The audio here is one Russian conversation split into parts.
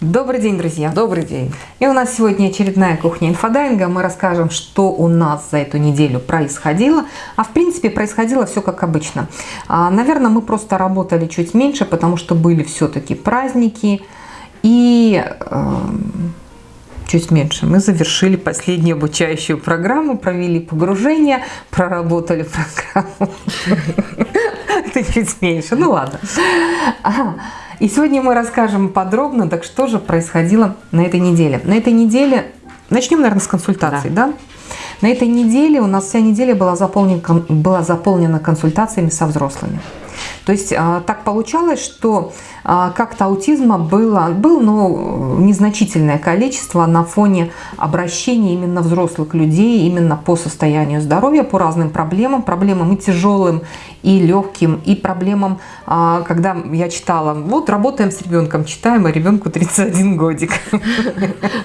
Добрый день, друзья! Добрый день! И у нас сегодня очередная кухня инфодайинга. Мы расскажем, что у нас за эту неделю происходило. А в принципе происходило все как обычно. А, наверное, мы просто работали чуть меньше, потому что были все-таки праздники. И э, чуть меньше. Мы завершили последнюю обучающую программу, провели погружение, проработали программу. Чуть меньше. Ну ладно. И сегодня мы расскажем подробно, так что же происходило на этой неделе. На этой неделе, начнем, наверное, с консультаций, да? да? На этой неделе у нас вся неделя была заполнена, была заполнена консультациями со взрослыми. То есть а, так получалось, что как-то аутизма было, было ну, незначительное количество на фоне обращений именно взрослых людей, именно по состоянию здоровья, по разным проблемам, проблемам и тяжелым, и легким, и проблемам, а, когда я читала, вот работаем с ребенком, читаем, а ребенку 31 годик.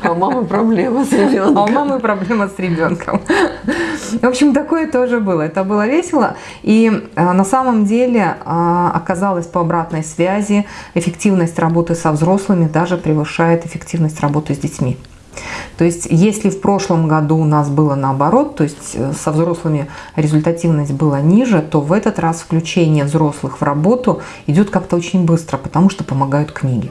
А у мамы проблема с ребенком. А у мамы проблема с ребенком. В общем, такое тоже было. Это было весело. И на самом деле оказалось по обратной связи, эффективность работы со взрослыми даже превышает эффективность работы с детьми. То есть, если в прошлом году у нас было наоборот, то есть э, со взрослыми результативность была ниже, то в этот раз включение взрослых в работу идет как-то очень быстро, потому что помогают книги.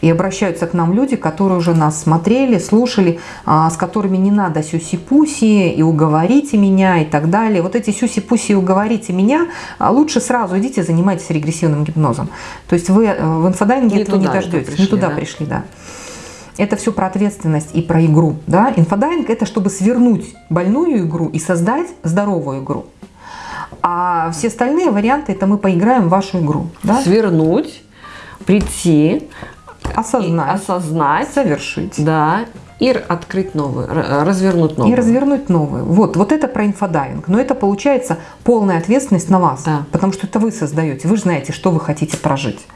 И обращаются к нам люди, которые уже нас смотрели, слушали, а, с которыми не надо сюси-пуси и уговорите меня и так далее. Вот эти сюси-пуси и уговорите меня, а, лучше сразу идите занимайтесь регрессивным гипнозом. То есть вы э, в инфодайвинге не этого не дождетесь, пришли, не туда да? пришли, да. Это все про ответственность и про игру. Да? Инфодайвинг – это чтобы свернуть больную игру и создать здоровую игру. А все остальные варианты – это мы поиграем в вашу игру. Да? Свернуть, прийти, осознать, осознать, совершить. Да, и открыть новую, развернуть новую. И развернуть новую. Вот, вот это про инфодайвинг. Но это получается полная ответственность на вас. Да. Потому что это вы создаете. Вы знаете, что вы хотите прожить.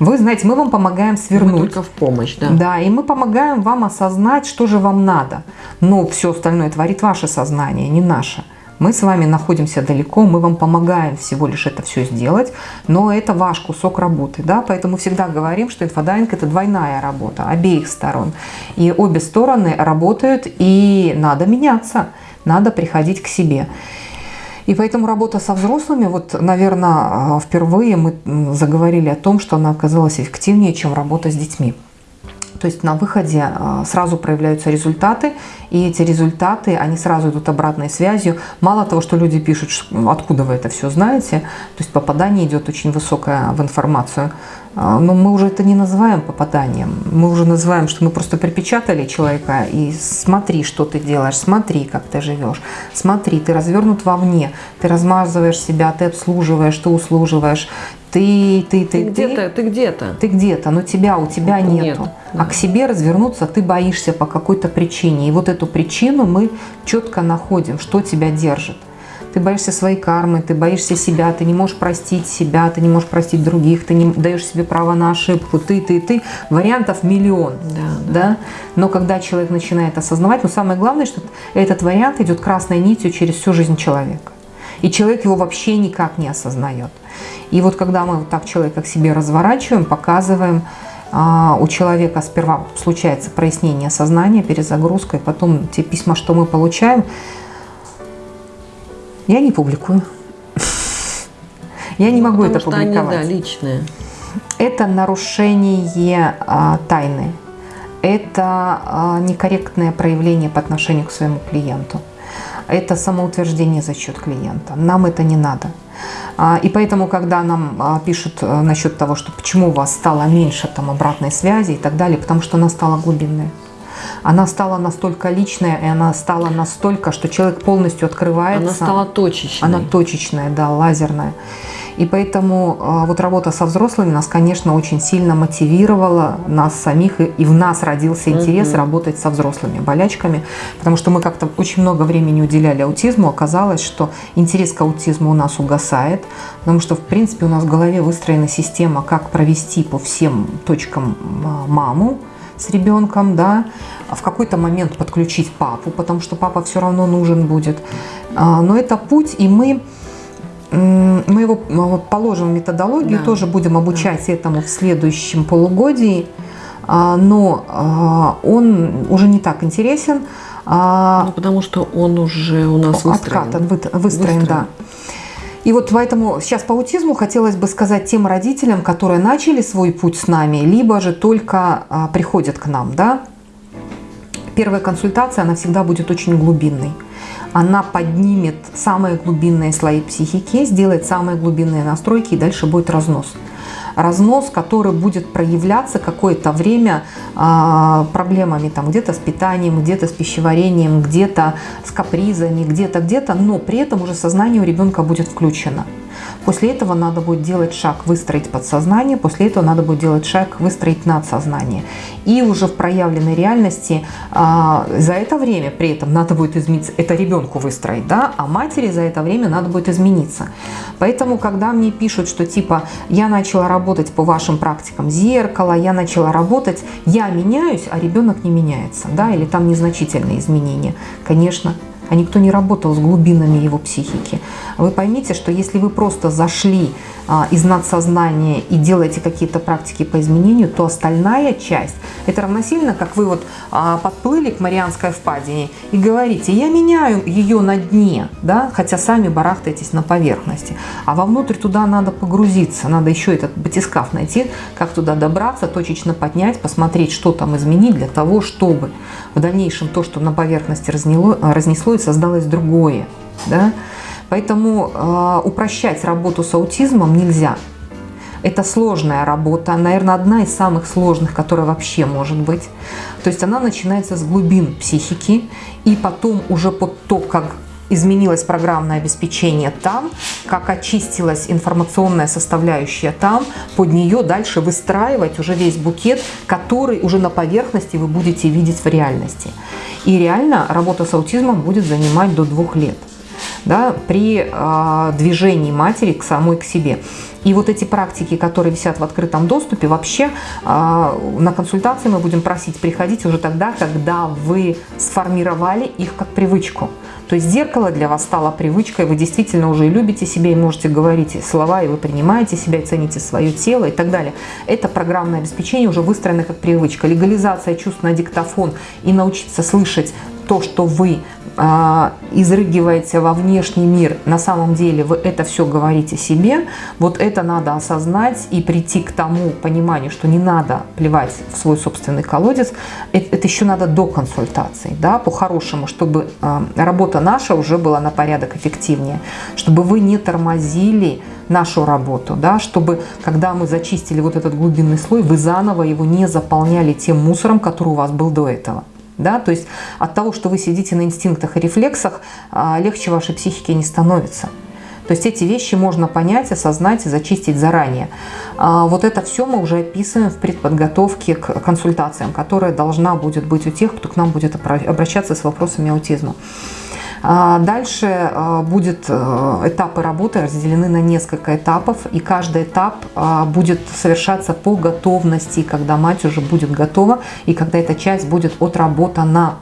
Вы знаете, мы вам помогаем свернуть. Мы только в помощь, да. Да, и мы помогаем вам осознать, что же вам надо. Но все остальное творит ваше сознание, не наше. Мы с вами находимся далеко, мы вам помогаем всего лишь это все сделать, но это ваш кусок работы, да, поэтому всегда говорим, что инфодайинг – это двойная работа обеих сторон. И обе стороны работают, и надо меняться, надо приходить к себе. И поэтому работа со взрослыми, вот, наверное, впервые мы заговорили о том, что она оказалась эффективнее, чем работа с детьми. То есть на выходе а, сразу проявляются результаты, и эти результаты, они сразу идут обратной связью. Мало того, что люди пишут, откуда вы это все знаете, то есть попадание идет очень высокое в информацию. А, но мы уже это не называем попаданием, мы уже называем, что мы просто припечатали человека и смотри, что ты делаешь, смотри, как ты живешь, смотри, ты развернут вовне, ты размазываешь себя, ты обслуживаешь, ты услуживаешь, ты, ты, ты, ты где-то, ты где-то. Ты где-то, но тебя у тебя нету. Нет. А к себе развернуться ты боишься по какой-то причине. И вот эту причину мы четко находим, что тебя держит. Ты боишься своей кармы, ты боишься себя, ты не можешь простить себя, ты не можешь простить других, ты не даешь себе право на ошибку, ты, ты, ты. Вариантов миллион. Да, да. Да? Но когда человек начинает осознавать, ну самое главное, что этот вариант идет красной нитью через всю жизнь человека. И человек его вообще никак не осознает. И вот когда мы вот так человека к себе разворачиваем, показываем, а, у человека сперва случается прояснение сознания, перезагрузка, и потом те письма, что мы получаем, я не публикую. Я не могу это публиковать. Они, да, личные. Это нарушение а, тайны. Это а, некорректное проявление по отношению к своему клиенту. Это самоутверждение за счет клиента. Нам это не надо. А, и поэтому, когда нам а, пишут э, насчет того, что почему у вас стало меньше там обратной связи и так далее, потому что она стала глубинной. Она стала настолько личная, и она стала настолько, что человек полностью открывается. Она стала точечной. Она точечная, да, лазерная. И поэтому а, вот работа со взрослыми нас, конечно, очень сильно мотивировала, нас самих, и в нас родился интерес угу. работать со взрослыми болячками, потому что мы как-то очень много времени уделяли аутизму, оказалось, что интерес к аутизму у нас угасает, потому что, в принципе, у нас в голове выстроена система, как провести по всем точкам а, маму, с ребенком, да, в какой-то момент подключить папу, потому что папа все равно нужен будет. А, но это путь, и мы мы его положим в методологию, да. тоже будем обучать да. этому в следующем полугодии. а, но а, он уже не так интересен. Ну, потому что он уже у нас выстроен. Откатан, выстроен, выстроен, да. И вот поэтому сейчас по аутизму хотелось бы сказать тем родителям, которые начали свой путь с нами, либо же только а, приходят к нам, да. Первая консультация, она всегда будет очень глубинной. Она поднимет самые глубинные слои психики, сделает самые глубинные настройки и дальше будет разнос разнос, который будет проявляться какое-то время а, проблемами там где-то с питанием, где-то с пищеварением, где-то с капризами, где-то, где-то, но при этом уже сознание у ребенка будет включено. После этого надо будет делать шаг, выстроить подсознание, после этого надо будет делать шаг, выстроить надсознание. И уже в проявленной реальности а, за это время при этом надо будет измениться, это ребенку выстроить, да, а матери за это время надо будет измениться. Поэтому, когда мне пишут, что типа я начала работать по вашим практикам. Зеркало, я начала работать, я меняюсь, а ребенок не меняется, да, или там незначительные изменения, конечно, а никто не работал с глубинами его психики. Вы поймите, что если вы просто зашли а, из надсознания и делаете какие-то практики по изменению, то остальная часть, это равносильно, как вы вот а, подплыли к Марианской впадине и говорите, я меняю ее на дне, да, хотя сами барахтаетесь на поверхности, а вовнутрь туда надо погрузиться, надо еще этот батискаф найти, как туда добраться, точечно поднять, посмотреть, что там изменить для того, чтобы в дальнейшем то, что на поверхности разнесло, разнесло и создалось другое, да, Поэтому э, упрощать работу с аутизмом нельзя. Это сложная работа, наверное, одна из самых сложных, которая вообще может быть. То есть она начинается с глубин психики, и потом уже под то, как изменилось программное обеспечение там, как очистилась информационная составляющая там, под нее дальше выстраивать уже весь букет, который уже на поверхности вы будете видеть в реальности. И реально работа с аутизмом будет занимать до двух лет да, при э, движении матери к самой к себе. И вот эти практики, которые висят в открытом доступе, вообще э, на консультации мы будем просить приходить уже тогда, когда вы сформировали их как привычку. То есть зеркало для вас стало привычкой, вы действительно уже любите себя и можете говорить слова, и вы принимаете себя, и цените свое тело и так далее. Это программное обеспечение уже выстроено как привычка. Легализация чувств на диктофон и научиться слышать то, что вы изрыгиваете во внешний мир, на самом деле вы это все говорите себе, вот это надо осознать и прийти к тому пониманию, что не надо плевать в свой собственный колодец, это, это еще надо до консультации, да, по-хорошему, чтобы а, работа наша уже была на порядок эффективнее, чтобы вы не тормозили нашу работу, да, чтобы когда мы зачистили вот этот глубинный слой, вы заново его не заполняли тем мусором, который у вас был до этого. Да? То есть от того, что вы сидите на инстинктах и рефлексах, а, легче вашей психике не становится. То есть эти вещи можно понять, осознать и зачистить заранее. А, вот это все мы уже описываем в предподготовке к консультациям, которая должна будет быть у тех, кто к нам будет обращаться с вопросами аутизма. А, дальше а, будет э, этапы работы разделены на несколько этапов, и каждый этап а, будет совершаться по готовности, когда мать уже будет готова, и когда эта часть будет отработана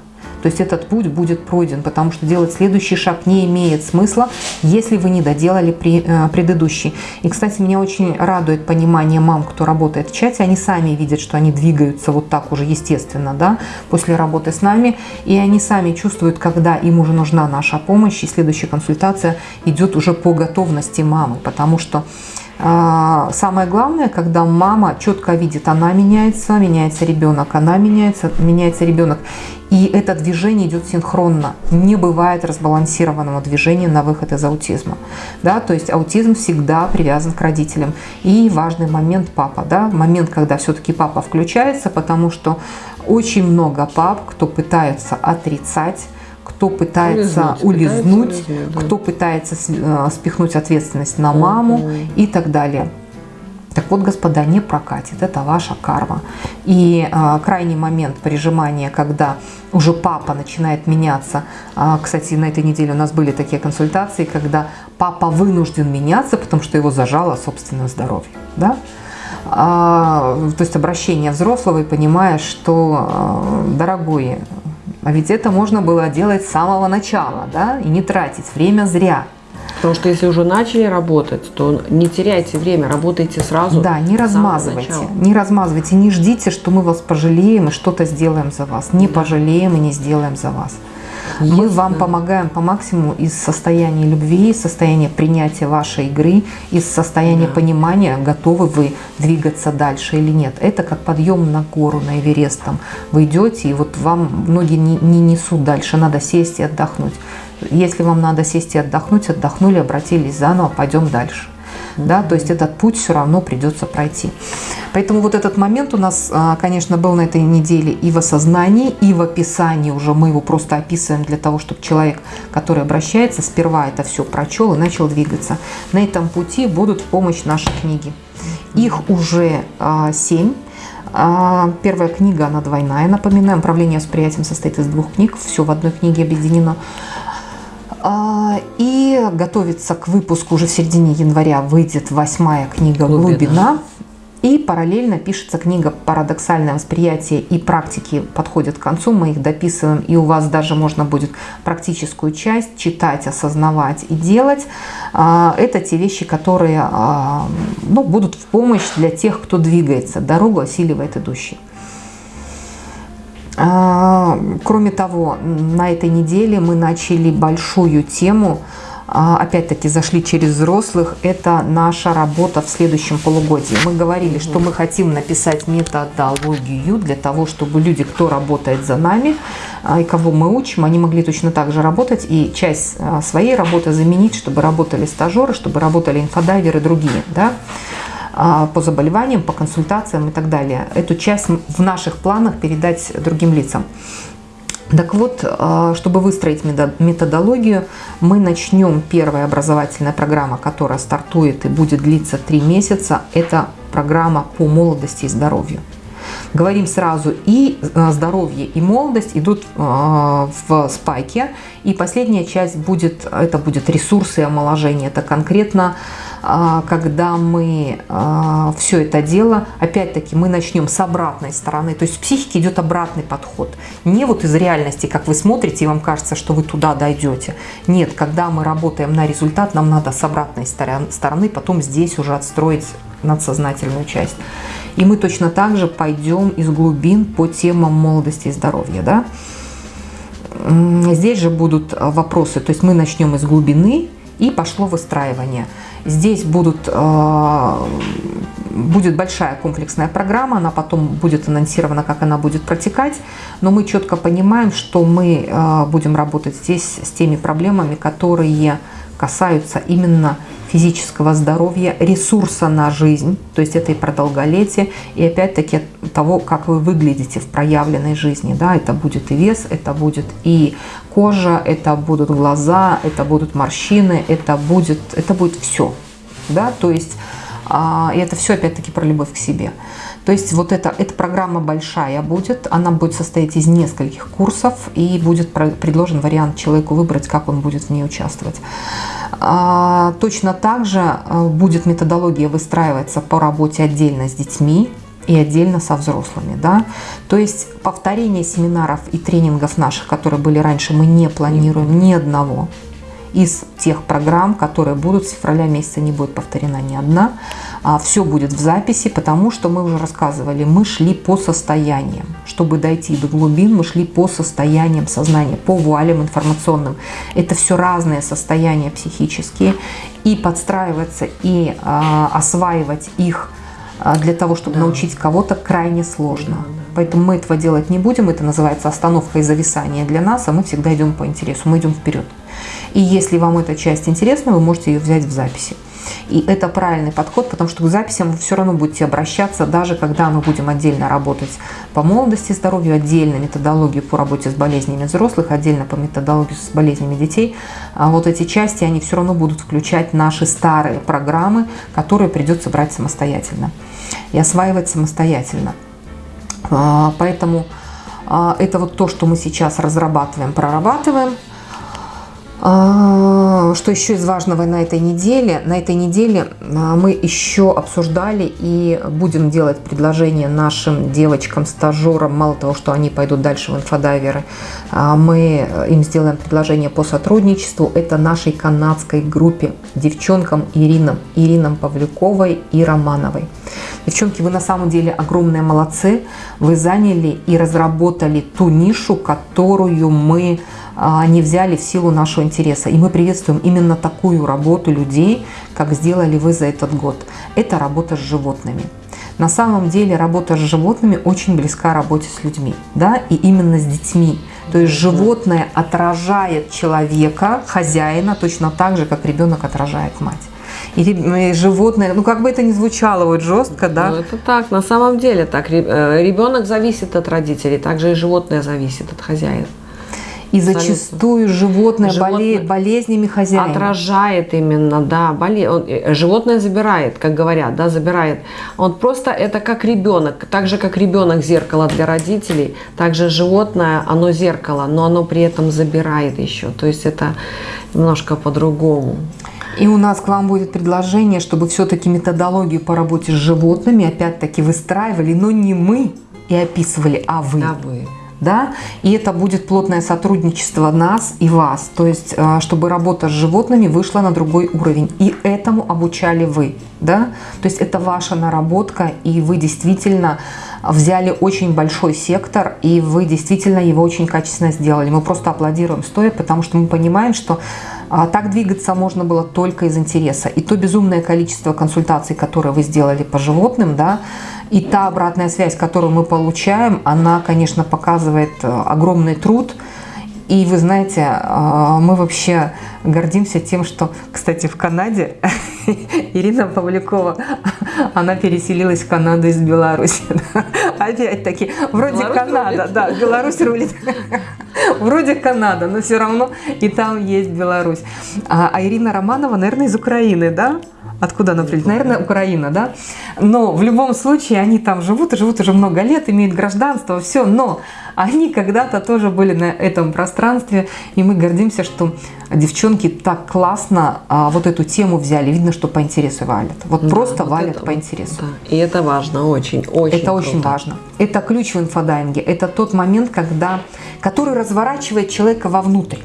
то есть этот путь будет пройден, потому что делать следующий шаг не имеет смысла, если вы не доделали при, э, предыдущий. И, кстати, меня очень радует понимание мам, кто работает в чате. Они сами видят, что они двигаются вот так уже естественно, да, после работы с нами. И они сами чувствуют, когда им уже нужна наша помощь, и следующая консультация идет уже по готовности мамы, потому что Самое главное, когда мама четко видит, она меняется, меняется ребенок, она меняется, меняется ребенок. И это движение идет синхронно. Не бывает разбалансированного движения на выход из аутизма. Да? То есть аутизм всегда привязан к родителям. И важный момент папа. Да? Момент, когда все-таки папа включается, потому что очень много пап, кто пытается отрицать кто пытается улизнуть, улизнуть пытается да. кто пытается э, спихнуть ответственность на маму -hmm. и так далее. Так вот, господа, не прокатит, это ваша карма. И а, крайний момент прижимания, когда уже папа начинает меняться. А, кстати, на этой неделе у нас были такие консультации, когда папа вынужден меняться, потому что его зажало собственное здоровье. Да? А, то есть обращение взрослого и понимая, что, а, дорогой, а ведь это можно было делать с самого начала, да, и не тратить время зря. Потому что если уже начали работать, то не теряйте время, работайте сразу. Да, не размазывайте. Не размазывайте, не ждите, что мы вас пожалеем и что-то сделаем за вас. Не да. пожалеем и не сделаем за вас. Мы вам помогаем по максимуму из состояния любви, из состояния принятия вашей игры, из состояния да. понимания, готовы вы двигаться дальше или нет. Это как подъем на гору, на Эверест. Там вы идете, и вот вам ноги не, не несут дальше, надо сесть и отдохнуть. Если вам надо сесть и отдохнуть, отдохнули, обратились заново, пойдем дальше. Да, то есть этот путь все равно придется пройти. Поэтому вот этот момент у нас, а, конечно, был на этой неделе и в осознании, и в описании уже. Мы его просто описываем для того, чтобы человек, который обращается, сперва это все прочел и начал двигаться. На этом пути будут в помощь наши книги. Их уже а, семь. А, первая книга, она двойная, напоминаем. Управление восприятием состоит из двух книг. Все в одной книге объединено. А, и готовится к выпуску уже в середине января выйдет восьмая книга «Глубина». «Глубина». И параллельно пишется книга «Парадоксальное восприятие» и практики подходят к концу, мы их дописываем, и у вас даже можно будет практическую часть читать, осознавать и делать. А, это те вещи, которые а, ну, будут в помощь для тех, кто двигается. Дорогу осиливает идущий. А, кроме того, на этой неделе мы начали большую тему, а, опять-таки зашли через взрослых, это наша работа в следующем полугодии. Мы говорили, что мы хотим написать методологию для того, чтобы люди, кто работает за нами а, и кого мы учим, они могли точно так же работать и часть своей работы заменить, чтобы работали стажеры, чтобы работали инфодайверы и другие. Да? А, по заболеваниям, по консультациям и так далее. Эту часть в наших планах передать другим лицам. Так вот, а, чтобы выстроить методологию, мы начнем первая образовательная программа, которая стартует и будет длиться три месяца. Это программа по молодости и Говорим сразу, и а, здоровье, и молодость идут в спайке. И последняя часть будет, это будет ресурсы и омоложения. Это конкретно а, когда мы все это дело, опять-таки мы начнем с обратной стороны, то есть в психике идет обратный подход. Не вот из реальности, как вы смотрите, и вам кажется, что вы туда дойдете. Нет, когда мы работаем на результат, нам надо с обратной стороны потом здесь уже отстроить надсознательную часть. И мы точно так же пойдем из глубин по темам молодости и здоровья. Да? Здесь же будут вопросы, то есть мы начнем из глубины, и пошло выстраивание. Здесь будут, э, будет большая комплексная программа, она потом будет анонсирована, как она будет протекать, но мы четко понимаем, что мы э, будем работать здесь с теми проблемами, которые касаются именно физического здоровья, ресурса на жизнь, то есть это и про долголетие, и опять-таки того, как вы выглядите в проявленной жизни. Да, это будет и вес, это будет и кожа, это будут глаза, это будут морщины, это будет, это будет все. Да, то есть а, и это все опять-таки про любовь к себе. То есть вот эта, эта программа большая будет, она будет состоять из нескольких курсов и будет предложен вариант человеку выбрать, как он будет в ней участвовать. А, точно так же э, будет методология выстраиваться по работе отдельно с детьми, и отдельно со взрослыми. Да? То есть повторение семинаров и тренингов наших, которые были раньше, мы не планируем ни одного из тех программ, которые будут с февраля месяца, не будет повторена ни одна. А, Все будет в записи, потому что мы уже рассказывали, мы шли по состояниям. Чтобы дойти до глубин, мы шли по состояниям сознания, по вуалям информационным. Это все разные состояния психические. И подстраиваться, и а, осваивать их а, для того, чтобы да. научить кого-то, крайне сложно. Да, да. Поэтому мы этого делать не будем. Это называется остановка и зависание для нас, а мы всегда идем по интересу, мы идем вперед. И если вам эта часть интересна, вы можете ее взять в записи. И это правильный подход, потому что к записям вы все равно будете обращаться, даже когда мы будем отдельно работать по молодости, здоровью, отдельно методологию по работе с болезнями взрослых, отдельно по методологии с болезнями детей. А вот эти части, они все равно будут включать наши старые программы, которые придется брать самостоятельно и осваивать самостоятельно. А, поэтому а, это вот то, что мы сейчас разрабатываем, прорабатываем. А, что еще из важного на этой неделе? На этой неделе а, мы еще обсуждали и будем делать предложение нашим девочкам-стажерам. Мало того, что они пойдут дальше в инфодайверы, а, мы им сделаем предложение по сотрудничеству. Это нашей канадской группе девчонкам Иринам, Иринам Павлюковой и Романовой. Девчонки, вы на самом деле огромные молодцы. Вы заняли и разработали ту нишу, которую мы не взяли в силу нашего интереса. И мы приветствуем именно такую работу людей, как сделали вы за этот год. Это работа с животными. На самом деле работа с животными очень близка работе с людьми, да, и именно с детьми. То есть животное отражает человека, хозяина, точно так же, как ребенок отражает мать. И животное, ну как бы это ни звучало вот жестко, да? Ну это так, на самом деле так. Э, Ребенок зависит от родителей, также и животное зависит от хозяина. И зачастую животное, животное болеет болезнями хозяина. Отражает именно, да, боле... Он, э, животное забирает, как говорят, да, забирает. Он просто, это как ребенок, так же, как ребенок зеркало для родителей, также животное, оно зеркало, но оно при этом забирает еще. То есть это немножко по-другому. И у нас к вам будет предложение, чтобы все-таки методологию по работе с животными опять-таки выстраивали, но не мы и описывали, а вы. А вы да, и это будет плотное сотрудничество нас и вас, то есть э, чтобы работа с животными вышла на другой уровень, и этому обучали вы, да, то есть это ваша наработка, и вы действительно взяли очень большой сектор, и вы действительно его очень качественно сделали. Мы просто аплодируем стоя, потому что мы понимаем, что а, так двигаться можно было только из интереса. И то безумное количество консультаций, которые вы сделали по животным, да, и та обратная связь, которую мы получаем, она, конечно, показывает э, огромный труд. И вы знаете, э, мы вообще гордимся тем, что, кстати, в Канаде Ирина Павлюкова, она переселилась в Канаду из Беларуси. Опять-таки, вроде Беларусь Канада, рулит. да, Беларусь рулит. Вроде Канада, но все равно и там есть Беларусь. А, а Ирина Романова, наверное, из Украины, да? Откуда она прилетела? Наверное, Украина, да? Но в любом случае они там живут и живут уже много лет, имеют гражданство, все. Но они когда-то тоже были на этом пространстве, и мы гордимся, что девчонки так классно а, вот эту тему взяли. Видно, что по интересу валят. Вот да, просто вот валят это, по интересу. Да. И это важно, очень, очень Это круто. очень важно. Это ключ в инфодайинге. Это тот момент, когда, который разворачивает человека вовнутрь.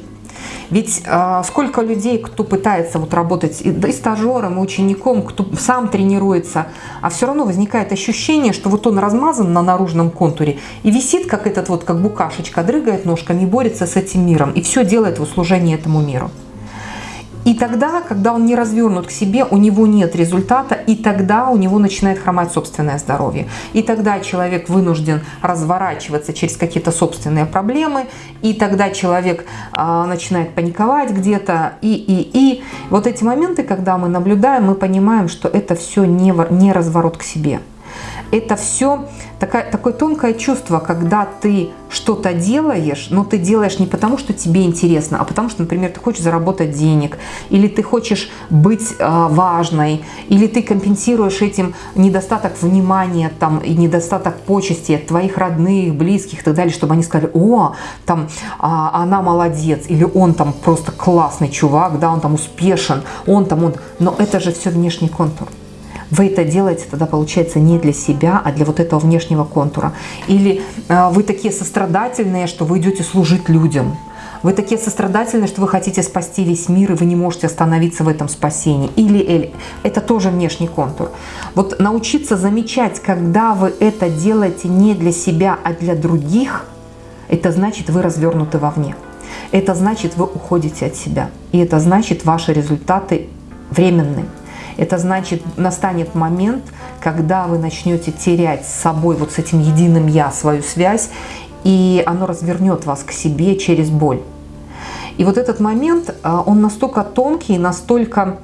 Ведь э, сколько людей, кто пытается вот работать и, и стажером, и учеником, кто сам тренируется, а все равно возникает ощущение, что вот он размазан на наружном контуре и висит, как этот вот, как букашечка, дрыгает ножками, борется с этим миром и все делает в услужении этому миру. И тогда, когда он не развернут к себе, у него нет результата, и тогда у него начинает хромать собственное здоровье. И тогда человек вынужден разворачиваться через какие-то собственные проблемы, и тогда человек а, начинает паниковать где-то, и, и, и. Вот эти моменты, когда мы наблюдаем, мы понимаем, что это все не, не разворот к себе это все такое, такое тонкое чувство, когда ты что-то делаешь, но ты делаешь не потому, что тебе интересно, а потому что, например, ты хочешь заработать денег, или ты хочешь быть э, важной, или ты компенсируешь этим недостаток внимания там, и недостаток почести от твоих родных, близких и так далее, чтобы они сказали, о, там, а, она молодец, или он там просто классный чувак, да, он там успешен, он там, он... Но это же все внешний контур вы это делаете тогда, получается, не для себя, а для вот этого внешнего контура. Или э, вы такие сострадательные, что вы идете служить людям. Вы такие сострадательные, что вы хотите спасти весь мир, и вы не можете остановиться в этом спасении. Или, или это тоже внешний контур. Вот научиться замечать, когда вы это делаете не для себя, а для других, это значит, вы развернуты вовне. Это значит, вы уходите от себя. И это значит, ваши результаты временные. Это значит, настанет момент, когда вы начнете терять с собой, вот с этим единым «я» свою связь, и оно развернет вас к себе через боль. И вот этот момент, а, он настолько тонкий, настолько,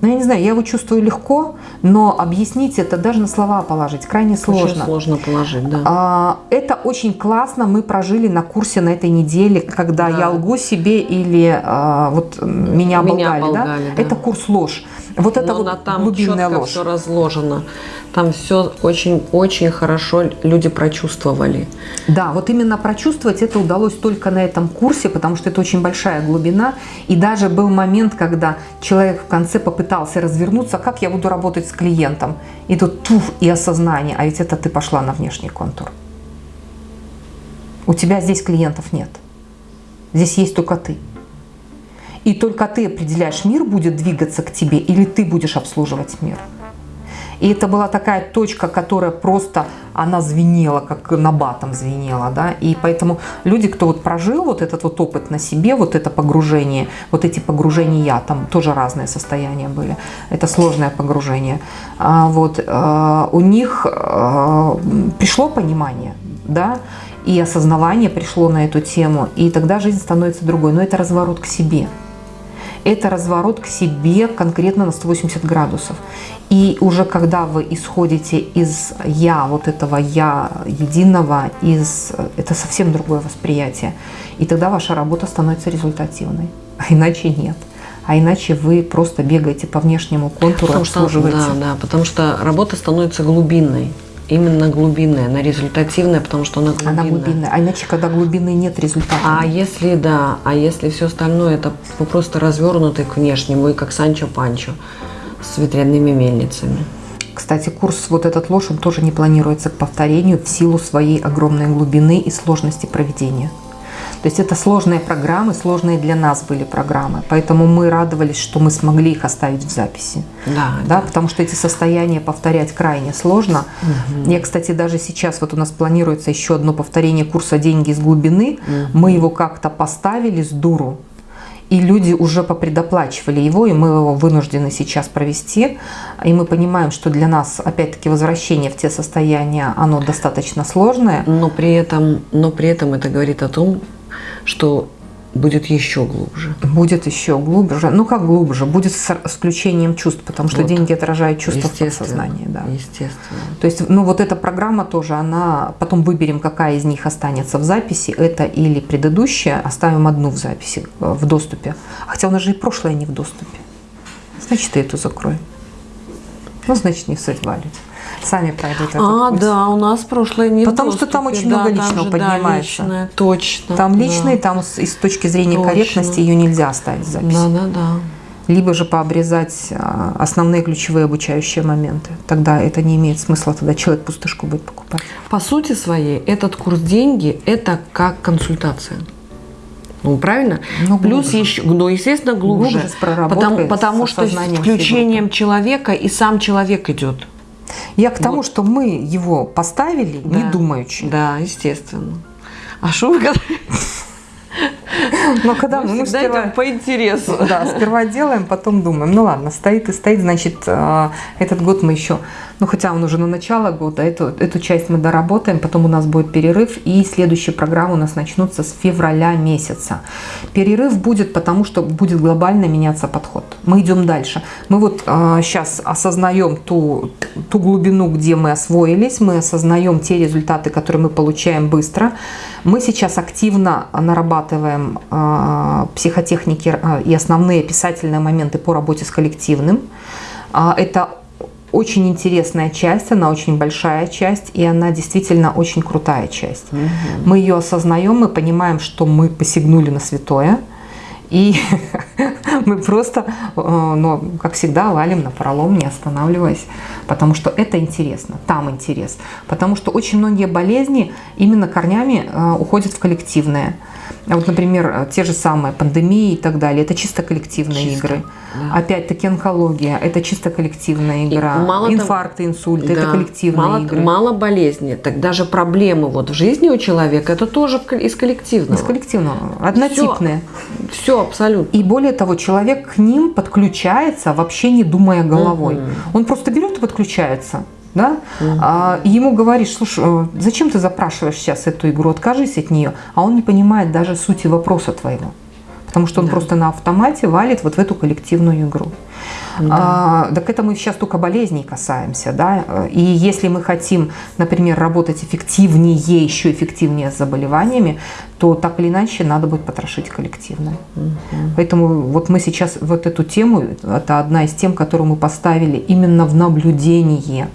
ну я не знаю, я его чувствую легко, но объяснить это даже на слова положить крайне сложно. Очень сложно положить, да. А, это очень классно мы прожили на курсе на этой неделе, когда да. я лгу себе или а, вот меня оболгали. Меня оболгали да? Да. Это курс ложь. Вот это Но вот там глубинная ложь. все разложено. Там все очень-очень хорошо люди прочувствовали. Да, вот именно прочувствовать это удалось только на этом курсе, потому что это очень большая глубина. И даже был момент, когда человек в конце попытался развернуться, как я буду работать с клиентом. И тут туф, и осознание, а ведь это ты пошла на внешний контур. У тебя здесь клиентов нет. Здесь есть только ты. И только ты определяешь, мир будет двигаться к тебе или ты будешь обслуживать мир. И это была такая точка, которая просто, она звенела, как на батом звенела, да, и поэтому люди, кто вот прожил вот этот вот опыт на себе, вот это погружение, вот эти погружения, там тоже разные состояния были, это сложное погружение, А вот, э, у них э, пришло понимание, да, и осознавание пришло на эту тему, и тогда жизнь становится другой, но это разворот к себе это разворот к себе конкретно на 180 градусов. И уже когда вы исходите из «я», вот этого «я» единого, из, это совсем другое восприятие. И тогда ваша работа становится результативной. А иначе нет. А иначе вы просто бегаете по внешнему контуру, Потому что, обслуживаете. да, да, потому что работа становится глубинной. Именно глубинная, она результативная, потому что она глубинная. Она глубинная. А иначе, когда глубины нет результата. А если да, а если все остальное это вы просто развернутый к внешнему и как Санчо Панчо с ветряными мельницами. Кстати, курс вот этот ложь, он тоже не планируется к повторению в силу своей огромной глубины и сложности проведения. То есть это сложные программы, сложные для нас были программы. Поэтому мы радовались, что мы смогли их оставить в записи. Да, Да, потому что эти состояния повторять крайне сложно. Я, кстати, даже сейчас, вот у нас планируется еще одно повторение курса «Деньги из глубины». Мы его как-то поставили с дуру, и люди уже попредоплачивали его, и мы его вынуждены сейчас провести. И мы понимаем, что для нас, опять-таки, возвращение в те состояния, оно достаточно сложное. Но при этом, но при этом это говорит о том, что будет еще глубже. Будет еще глубже. Ну, как глубже? Будет с включением чувств, потому что Вот. деньги отражают чувства в подсознании. Да. Естественно. То есть, ну вот эта программа тоже, она, потом выберем, какая из них останется в записи, это или предыдущая, оставим одну в записи, э, в доступе. Хотя у нас же и прошлое не в доступе. Значит, и эту закроем. Ну, значит, не суть валить. Сами пройдут этот А, курс. да, у нас прошлое не Потому что там доступе. очень много Да, там личного же, да, поднимается. личное, точно. Там да. личный, там с, и с точки зрения Точно. корректности ее нельзя оставить в записи. Да, да, да. Либо же пообрезать а, основные ключевые обучающие моменты. Тогда это не имеет смысла, тогда человек пустышку будет покупать. По сути своей, этот курс деньги – это как консультация. Ну, правильно? Ну, Плюс глубже. еще, ну, естественно, глубже. Глубже, потому потому что с включением человека и сам человек идет. Я к тому, что мы его поставили, не Да. думаючи. Да, естественно. А что вы? Но когда мы, Мы сперва, идем по интересу. да, сперва делаем, потом думаем. Ну ладно, стоит и стоит, значит, э, этот год мы еще, ну хотя он уже на начало года, эту, эту часть мы доработаем, потом у нас будет перерыв, и следующие программы у нас начнутся с февраля месяца. Перерыв будет, потому что будет глобально меняться подход. Мы идем дальше. Мы вот сейчас осознаем ту, ту глубину, где мы освоились, мы осознаем те результаты, которые мы получаем быстро. Мы сейчас активно нарабатываем э, психотехники э, и основные писательные моменты по работе с коллективным. А, Это очень интересная часть, она очень большая часть, и она действительно очень крутая часть. Мы ее осознаем, мы понимаем, что мы посягнули на святое, и мы просто, ну, как всегда, валим на пролом, не останавливаясь, потому что это интересно, там интерес. Потому что очень многие болезни именно корнями э, уходят в коллективное. А Вот, например, э, те же самые пандемии и так далее, это чисто коллективные Чисто, игры. да. Опять-таки онкология, это чисто коллективная игра. мало того- Инфаркты, инсульты, это Да. коллективные мало, игры. Мало болезни, так даже проблемы вот в жизни у человека, это тоже из коллективного. Из коллективного, однотипные. Все абсолютно. И более того, человек к ним подключается, вообще не думая головой. Мгм. Он просто берет и подключается. Да? А, и ему говоришь, слушай, э, зачем ты запрашиваешь сейчас эту игру, откажись от нее. А он не понимает даже сути вопроса твоего. потому что он Да. просто на автомате валит вот в эту коллективную игру. А, так это мы сейчас только болезней касаемся, да. И если мы хотим, например, работать эффективнее, еще эффективнее с заболеваниями, то так или иначе надо будет потрошить коллективно. Поэтому вот мы сейчас вот эту тему, это одна из тем, которую мы поставили именно в наблюдение.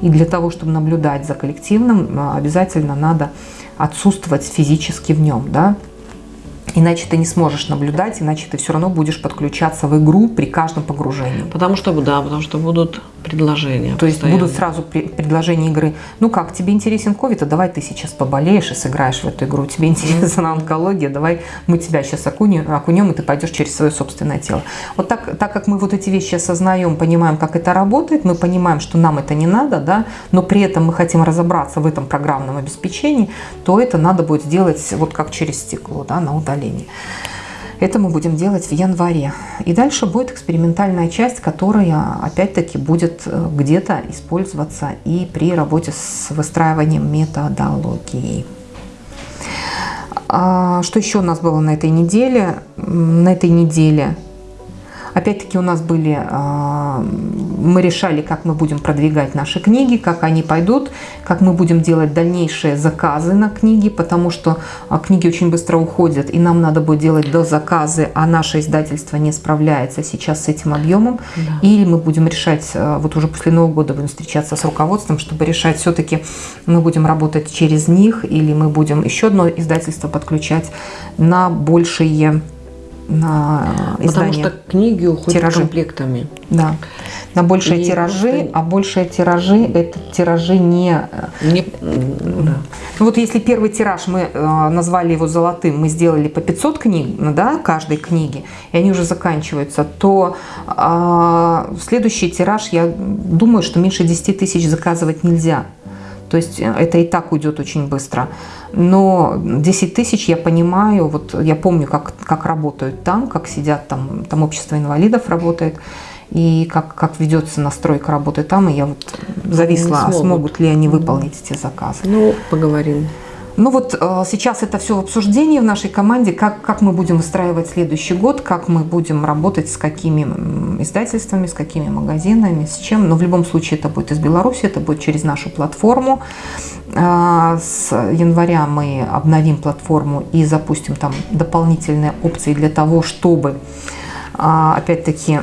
И для того, чтобы наблюдать за коллективным, а, обязательно надо отсутствовать физически в нем, да. Иначе ты не сможешь наблюдать, иначе ты все равно будешь подключаться в игру при каждом погружении. Потому что, да, потому что будут предложения. То есть постоянно. будут сразу пре- предложения игры. Ну как, тебе интересен ковид, а давай ты сейчас поболеешь и сыграешь в эту игру. Тебе интересна онкология, давай мы тебя сейчас окунем, окунем, и ты пойдешь через свое собственное тело. Вот так, так как мы вот эти вещи осознаем, понимаем, как это работает, мы понимаем, что нам это не надо, да, но при этом мы хотим разобраться в этом программном обеспечении, то это надо будет сделать вот как через стекло, да, на удалении. Это мы будем делать в январе. И дальше будет экспериментальная часть, которая опять-таки будет э, где-то использоваться и при работе с выстраиванием методологии. А, Что еще у нас было на этой неделе? На этой неделе Опять-таки у нас были, а, мы решали, как мы будем продвигать наши книги, как они пойдут, как мы будем делать дальнейшие заказы на книги, потому что а, книги очень быстро уходят, и нам надо будет делать до заказы, а наше издательство не справляется сейчас с этим объемом. Да. Или мы будем решать, а, вот уже после Нового года будем встречаться с руководством, чтобы решать, все-таки мы будем работать через них, или мы будем еще одно издательство подключать на большие на Потому издания. что книги уходят Тиражи. комплектами. Да. На большие И тиражи, просто- а большие тиражи это тиражи не... Не- м, да. Ну вот если первый тираж мы э, назвали его золотым, мы сделали по 500 книг, да, каждой книги, и они уже заканчиваются, то а, следующий тираж, я думаю, что меньше 10 тысяч заказывать нельзя. То есть э, это и так уйдет очень быстро. Но 10 тысяч я понимаю, вот я помню, как, как работают там, как сидят там, там общество инвалидов работает, и как, как ведется настройка работы там, и я вот зависла, смогут. смогут ли они выполнить эти заказы. Ну, поговорим. Ну вот э, сейчас это все в обсуждении в нашей команде, как, как мы будем выстраивать следующий год, как мы будем работать? С какими издательствами, с какими магазинами, с чем. Но в любом случае это будет из Беларуси, это будет через нашу платформу. А, С января мы обновим платформу и запустим там дополнительные опции для того, чтобы а, опять-таки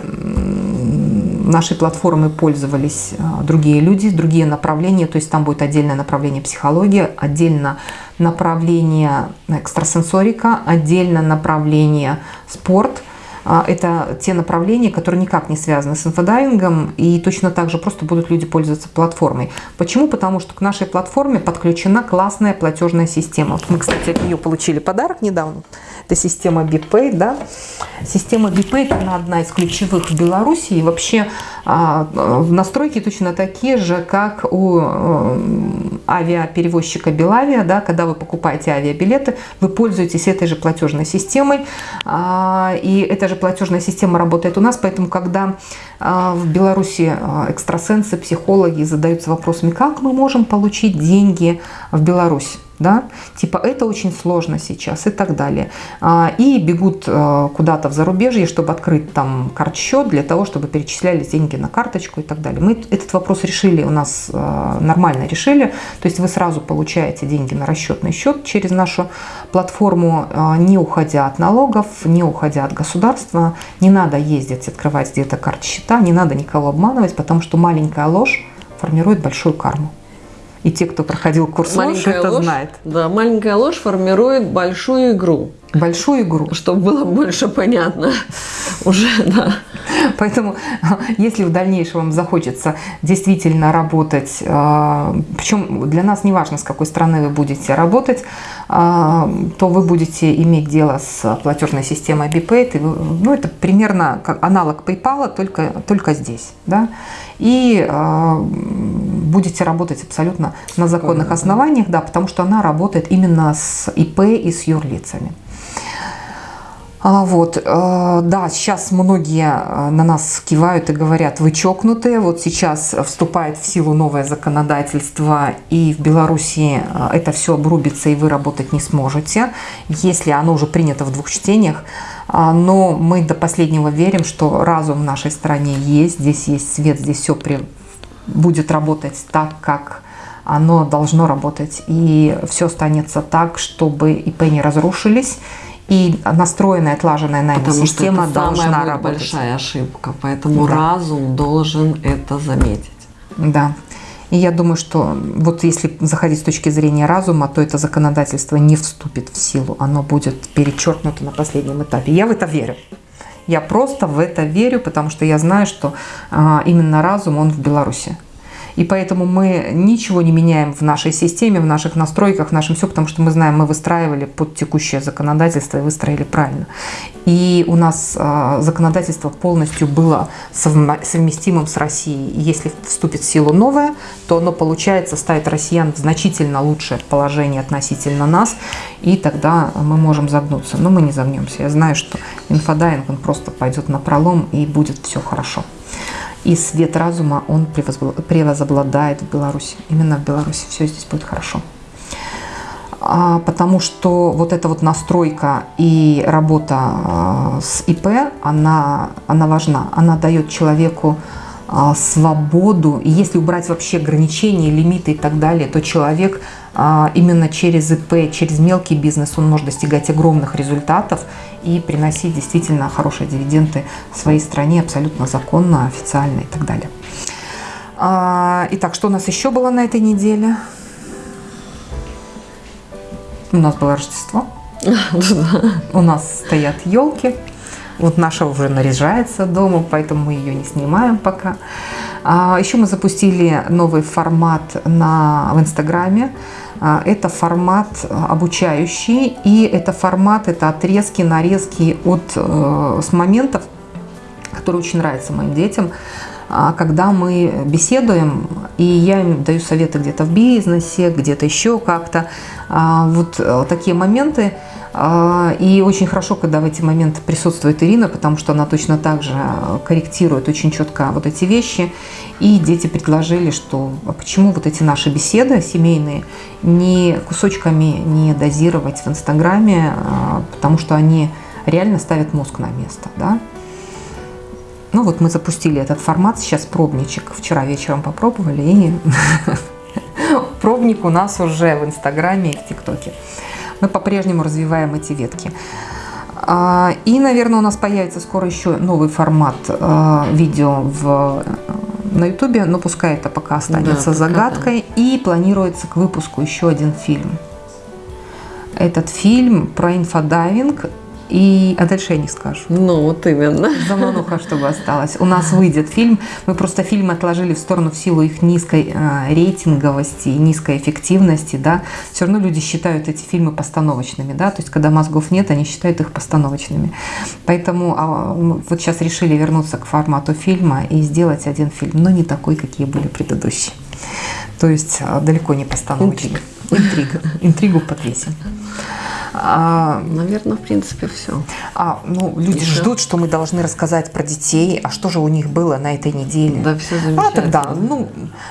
нашей платформой пользовались а, другие люди, другие направления, то есть там будет отдельное направление психология, отдельно направление экстрасенсорика, отдельно направление спорт. А, Это те направления, которые никак не связаны с инфодайвингом, и точно так же просто будут люди пользоваться платформой. Почему? Потому что к нашей платформе подключена классная платежная система. Мы, кстати, от нее получили подарок недавно. Это система BPay, да. Система BPay – она одна из ключевых в Беларуси. И вообще а, настройки точно такие же, как у э, авиаперевозчика Белавия, да, когда вы покупаете авиабилеты, вы пользуетесь этой же платежной системой, а, и эта же платежная система работает у нас, поэтому когда а, в Беларуси а, экстрасенсы, психологи задаются вопросами, как мы можем получить деньги в Беларусь, да, типа это очень сложно сейчас и так далее. А, И бегут э, куда-то в зарубежье, чтобы открыть там карт-счет для того, чтобы перечислялись деньги на карточку и так далее. Мы этот вопрос решили, у нас э, нормально решили, то есть вы сразу получаете деньги на расчетный счет через нашу платформу, э, не уходя от налогов, не уходя от государства, не надо ездить, открывать где-то карт счета, не надо никого обманывать, потому что маленькая ложь формирует большую карму. И те, кто проходил курс ложь, это ложь, знает. Да, маленькая ложь формирует большую игру, Большую игру. чтобы было больше понятно. Уже, да. Поэтому, если в дальнейшем вам захочется действительно работать, причем для нас не важно, с какой страны вы будете работать, а, то вы будете иметь дело с платежной системой BPay. Ну, это примерно как аналог PayPal, только, только здесь. Да? И а, будете работать абсолютно на законных основаниях, да, потому что она работает именно с ИП и с юрлицами. А, вот, э, да, сейчас многие э, на нас кивают и говорят, вы чокнутые. Вот сейчас вступает в силу новое законодательство, и в Беларуси э, это все обрубится, и вы работать не сможете, если оно уже принято в двух чтениях. А, но мы до последнего верим, что разум в нашей стране есть, здесь есть свет, здесь все при... будет работать так, как оно должно работать. И все останется так, чтобы ИП не разрушились, и настроенная, отлаженная нами Потому система что это должна самая работать. большая ошибка, поэтому да. разум должен это заметить. Да. И я думаю, что вот если заходить с точки зрения разума, то это законодательство не вступит в силу, оно будет перечеркнуто на последнем этапе. Я в это верю. Я просто в это верю, потому что я знаю, что а, именно разум, он в Беларуси. И поэтому мы ничего не меняем в нашей системе, в наших настройках, в нашем все, потому что мы знаем, мы выстраивали под текущее законодательство и выстроили правильно. И у нас э, законодательство полностью было совместимым с Россией. И если вступит в силу новое, то оно, получается, ставит россиян в значительно лучшее положение относительно нас, и тогда мы можем загнуться. Но мы не загнемся. Я знаю, что инфодайвинг, он просто пойдет на пролом, и будет все хорошо и свет разума, он превозобладает в Беларуси. Именно в Беларуси все здесь будет хорошо. А, потому что вот эта вот настройка и работа а, с ИП, она, она важна. Она дает человеку а, свободу. И если убрать вообще ограничения, лимиты и так далее, то человек именно через ИП, через мелкий бизнес он может достигать огромных результатов и приносить действительно хорошие дивиденды своей стране абсолютно законно, официально и так далее. А, итак, что у нас еще было на этой неделе? У нас было Рождество. У нас стоят елки. Вот наша уже наряжается дома, поэтому мы ее не снимаем пока. А, еще мы запустили новый формат на, в Инстаграме. А, это формат обучающий, и это формат, это отрезки, нарезки от, э, с моментов, которые очень нравятся моим детям, а, когда мы беседуем, и я им даю советы где-то в бизнесе, где-то еще как-то. А, вот э, такие моменты – и очень хорошо, когда в эти моменты присутствует Ирина, потому что она точно так же э, корректирует очень четко вот эти вещи. И дети предложили, что а почему вот эти наши беседы семейные не кусочками не дозировать в Инстаграме, а, потому что они реально ставят мозг на место. Да? Ну вот мы запустили этот формат, сейчас пробничек. Вчера вечером попробовали, и пробник у нас уже в Инстаграме и в ТикТоке мы по-прежнему развиваем эти ветки. А, и, наверное, у нас появится скоро еще новый формат а, видео в, на ютубе, но пускай это пока останется да, загадкой. Да. И планируется к выпуску еще один фильм. Этот фильм про инфодайвинг и, а дальше я не скажу. Ну, вот именно. Замануха, чтобы осталось. У нас выйдет фильм. Мы просто фильм отложили в сторону в силу их низкой э, рейтинговости и низкой эффективности. Да. Все равно люди считают эти фильмы постановочными. Да. То есть, когда мозгов нет, они считают их постановочными. Поэтому а, вот сейчас решили вернуться к формату фильма и сделать один фильм, но не такой, какие были предыдущие. То есть, а, далеко не постановочный. Интрига. Интригу подвесим. А, Наверное, в принципе, все. А, ну, люди Еще? ждут, что мы должны рассказать про детей, а что же у них было на этой неделе. Да, все замечательно. А тогда, ну,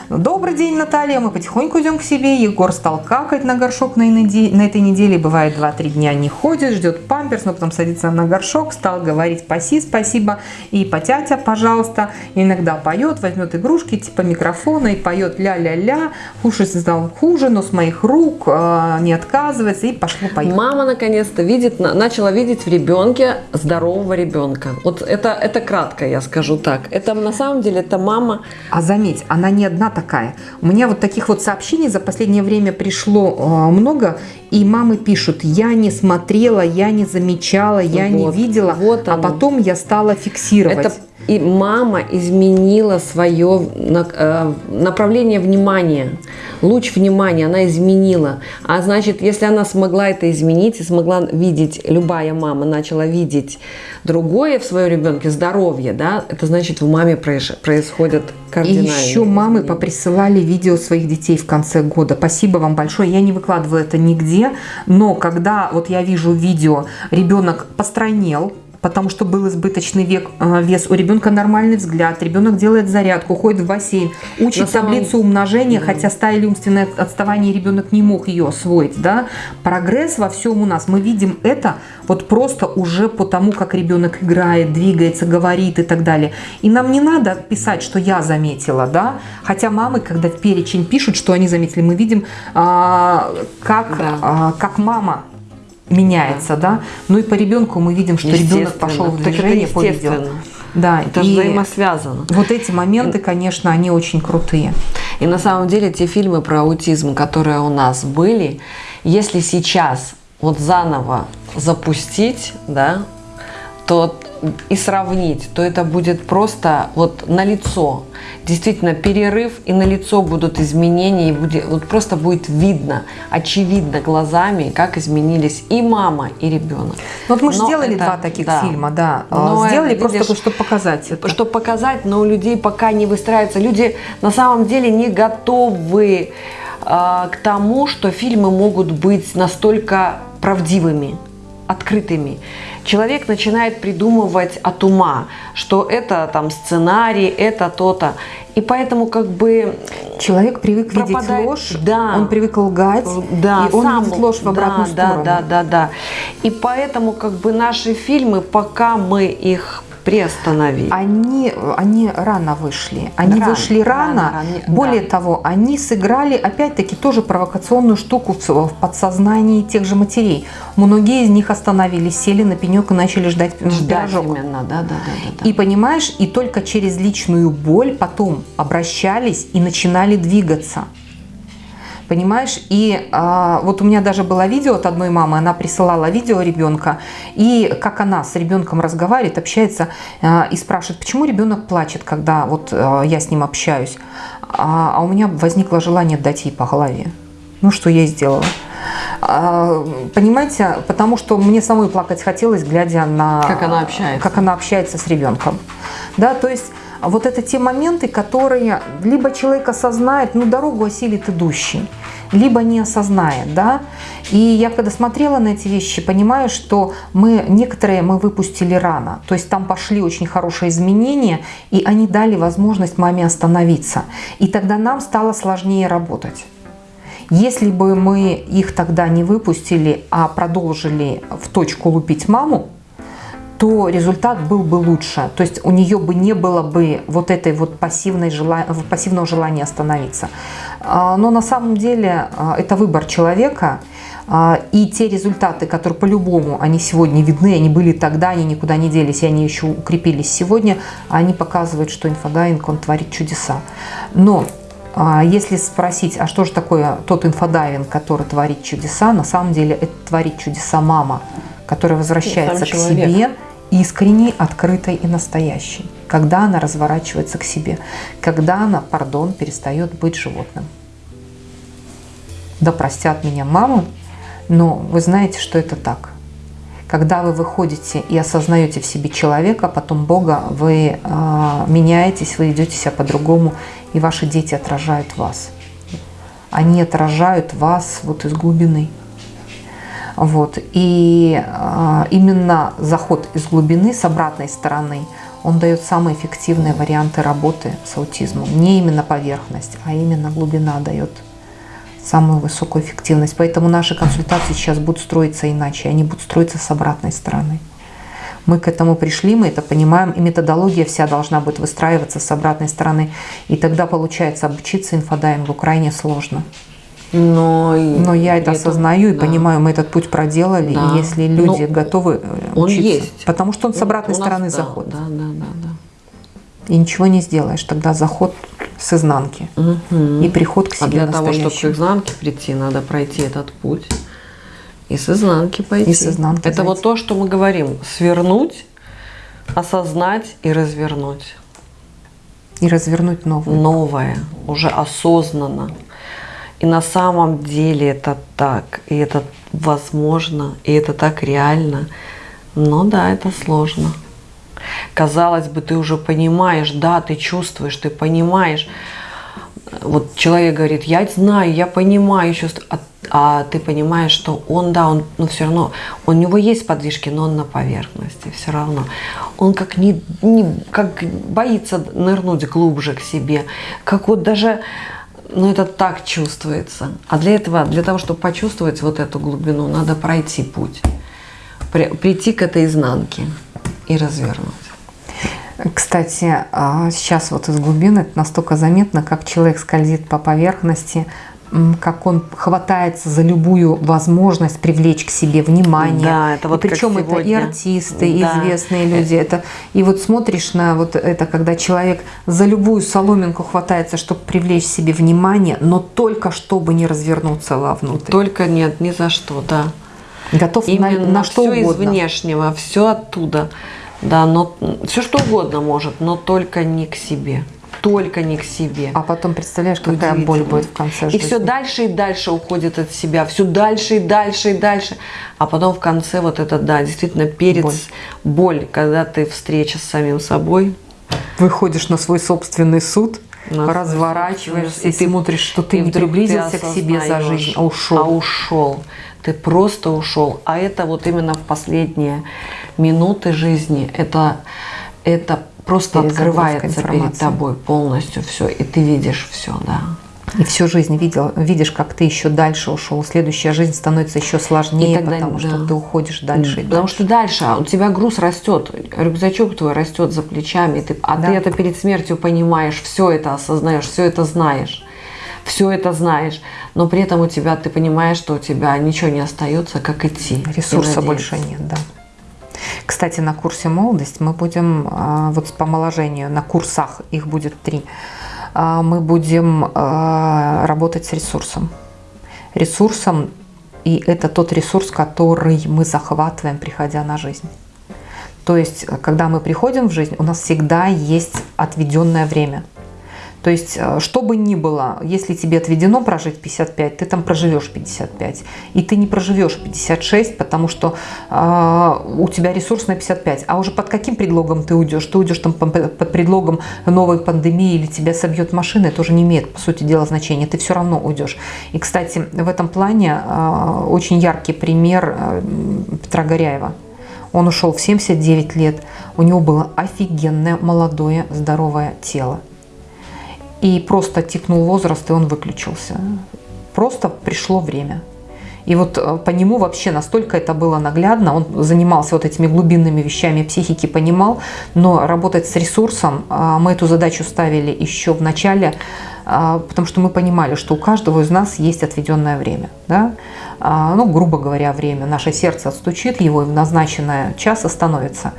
добрый день, Наталья, мы потихоньку идем к себе. Егор стал какать на горшок на, на этой неделе. Бывает, 2-3 дня не ходит, ждет памперс, но потом садится на горшок, стал говорить «паси, спасибо» и «потятя, пожалуйста». И иногда поет, возьмет игрушки типа микрофона и поет ля-ля-ля. Кушать стал хуже, но с моих рук э, не отказывается и пошло-поехало мама наконец-то видит, начала видеть в ребенке здорового ребенка. Вот это, это кратко, я скажу так. Это на самом деле, это мама... А заметь, она не одна такая. У меня вот таких вот сообщений за последнее время пришло э, много, и мамы пишут, я не смотрела, я не замечала, я вот, не видела, вот а потом я стала фиксировать. Это и мама изменила свое э, направление внимания, луч внимания она изменила. А значит, если она смогла это изменить и смогла видеть, любая мама начала видеть другое в своем ребенке, здоровье, да, это значит, в маме происходят кардинальные И еще мамы поприсылали видео своих детей в конце года. Спасибо вам большое. Я не выкладывала это нигде, но когда вот я вижу видео, ребенок постройнел, потому что был избыточный век, э, вес, у ребенка нормальный взгляд, ребенок делает зарядку, ходит в бассейн, учит На таблицу самом... умножения, хотя стали умственное отставание, ребенок не мог ее освоить. Да? Прогресс во всем у нас. Мы видим это вот просто уже по тому, как ребенок играет, двигается, говорит и так далее. И нам не надо писать, что я заметила, да, хотя мамы, когда в перечень пишут, что они заметили, мы видим, а, как, да. а, как мама меняется, да. Ну и по ребенку мы видим, что ребенок пошел в движение по видео. Да, это и взаимосвязано. Вот эти моменты, конечно, они очень крутые. И на самом деле те фильмы про аутизм, которые у нас были, если сейчас вот заново запустить, да, то и сравнить, то это будет просто вот на лицо. Действительно, перерыв и на лицо будут изменения, и будет, вот просто будет видно, очевидно глазами, как изменились и мама, и ребенок. Вот мы же сделали это, два таких да. фильма, да. Но сделали это, просто, чтобы показать это. Чтобы показать, но у людей пока не выстраивается. Люди на самом деле не готовы э, к тому, что фильмы могут быть настолько правдивыми, открытыми человек начинает придумывать от ума, что это там сценарий, это то-то. И поэтому как бы человек привык пропадает, видеть ложь, да, он привык лгать, да, и он сам, видит ложь в обратную да, сторону. Да, да, да, да. И поэтому как бы наши фильмы, пока мы их приостановить? Они, они рано вышли. Они рано, вышли рано. рано, рано Более да. того, они сыграли, опять-таки, тоже провокационную штуку в подсознании тех же матерей. Многие из них остановились, сели на пенек и начали ждать, ждать пирожок. Именно, да, да, да, да, да. И понимаешь, и только через личную боль потом обращались и начинали двигаться понимаешь? И а, вот у меня даже было видео от одной мамы, она присылала видео ребенка, и как она с ребенком разговаривает, общается а, и спрашивает, почему ребенок плачет, когда вот а, я с ним общаюсь. А, а у меня возникло желание дать ей по голове. Ну, что я и сделала. А, понимаете, потому что мне самой плакать хотелось, глядя на... Как она общается. Как она общается с ребенком. Да, то есть вот это те моменты, которые либо человек осознает, ну, дорогу осилит идущий, либо не осознает, да. И я когда смотрела на эти вещи, понимаю, что мы некоторые мы выпустили рано, то есть там пошли очень хорошие изменения, и они дали возможность маме остановиться. И тогда нам стало сложнее работать. Если бы мы их тогда не выпустили, а продолжили в точку лупить маму, то результат был бы лучше. То есть у нее бы не было бы вот этой вот пассивной желания, пассивного желания остановиться. А, но на самом деле а, это выбор человека. А, и те результаты, которые по-любому, они сегодня видны, они были тогда, они никуда не делись, и они еще укрепились сегодня, они показывают, что инфодайвинг, он творит чудеса. Но если спросить, а что же такое тот инфодайвинг, который творит чудеса, на самом деле это творит чудеса мама, которая возвращается к себе искренней, открытой и настоящей, когда она разворачивается к себе, когда она, пардон, перестает быть животным. Да простят меня мамы, но вы знаете, что это так. Когда вы выходите и осознаете в себе человека, потом Бога, вы э, меняетесь, вы идете себя по-другому, и ваши дети отражают вас. Они отражают вас вот из глубины. Вот. И э, именно заход из глубины с обратной стороны, он дает самые эффективные варианты работы с аутизмом. Не именно поверхность, а именно глубина дает самую высокую эффективность. Поэтому наши консультации сейчас будут строиться иначе, они будут строиться с обратной стороны. Мы к этому пришли, мы это понимаем, и методология вся должна быть выстраиваться с обратной стороны. И тогда получается обучиться инфодайвингу крайне сложно. Но, Но я это, осознаю и да. понимаю, мы этот путь проделали, да. и если люди Но готовы э, он учиться, есть. потому что он с обратной он стороны нас, заходит. Да, да, да, да. И ничего не сделаешь, тогда заход с изнанки угу. и приход к себе А для того, чтобы к изнанке прийти, надо пройти этот путь и с изнанки пойти. И с изнанки Это зайти. вот то, что мы говорим, свернуть, осознать и развернуть. И развернуть новое. Новое, уже осознанно. И на самом деле это так, и это возможно, и это так реально. Но да, это сложно. Казалось бы, ты уже понимаешь, да, ты чувствуешь, ты понимаешь. Вот человек говорит, я знаю, я понимаю, чувствую, а, а ты понимаешь, что он, да, он, но все равно, у него есть подвижки, но он на поверхности, все равно. Он как не, не как боится нырнуть глубже к себе, как вот даже но это так чувствуется. А для этого, для того, чтобы почувствовать вот эту глубину, надо пройти путь. При, прийти к этой изнанке и развернуть. Кстати, а, сейчас вот из глубины это настолько заметно, как человек скользит по поверхности, как он хватается за любую возможность привлечь к себе внимание. Да, это вот и причем это и артисты, и да. известные люди. Это, и вот смотришь на вот это, когда человек за любую соломинку хватается, чтобы привлечь себе внимание, но только чтобы не развернуться вовнутрь. Только нет, ни за что, да. Готов Именно на, на что все угодно. из внешнего, все оттуда. Да, но все что угодно может, но только не к себе только не к себе. А потом представляешь, какая боль будет в конце жизни. И все дальше и дальше уходит от себя, все дальше и дальше и дальше. А потом в конце вот это, да, действительно перец, боль, боль когда ты встреча с самим собой. Выходишь на свой собственный суд, на разворачиваешься и, ты смотришь, что ты не приблизился к себе за жизнь, а ушел. А ушел. Ты просто ушел. А это вот именно в последние минуты жизни, это, это просто открывается перед тобой полностью все, и ты видишь все, да. И всю жизнь видел, видишь, как ты еще дальше ушел. Следующая жизнь становится еще сложнее, тогда, потому да. что ты уходишь дальше. И потому дальше. что дальше у тебя груз растет, рюкзачок твой растет за плечами, ты, а да. ты это перед смертью понимаешь, все это осознаешь, все это знаешь. Все это знаешь, но при этом у тебя ты понимаешь, что у тебя ничего не остается, как идти. Ресурса больше нет, да. Кстати, на курсе «Молодость» мы будем, а, вот по омоложению, на курсах, их будет три, а, мы будем а, работать с ресурсом. Ресурсом, и это тот ресурс, который мы захватываем, приходя на жизнь. То есть, когда мы приходим в жизнь, у нас всегда есть отведенное время – то есть, э, что бы ни было, если тебе отведено прожить 55, ты там проживешь 55. И ты не проживешь 56, потому что э, у тебя ресурс на 55. А уже под каким предлогом ты уйдешь? Ты уйдешь там под предлогом новой пандемии или тебя собьет машина, это уже не имеет, по сути дела, значения. Ты все равно уйдешь. И, кстати, в этом плане э, очень яркий пример э, Петра Горяева. Он ушел в 79 лет. У него было офигенное, молодое, здоровое тело и просто тикнул возраст, и он выключился. Просто пришло время. И вот э, по нему вообще настолько это было наглядно, он занимался вот этими глубинными вещами психики, понимал, но работать с ресурсом, а, мы эту задачу ставили еще в начале, а, потому что мы понимали, что у каждого из нас есть отведенное время. Да? А, ну, грубо говоря, время. Наше сердце отстучит его, в назначенное час остановится.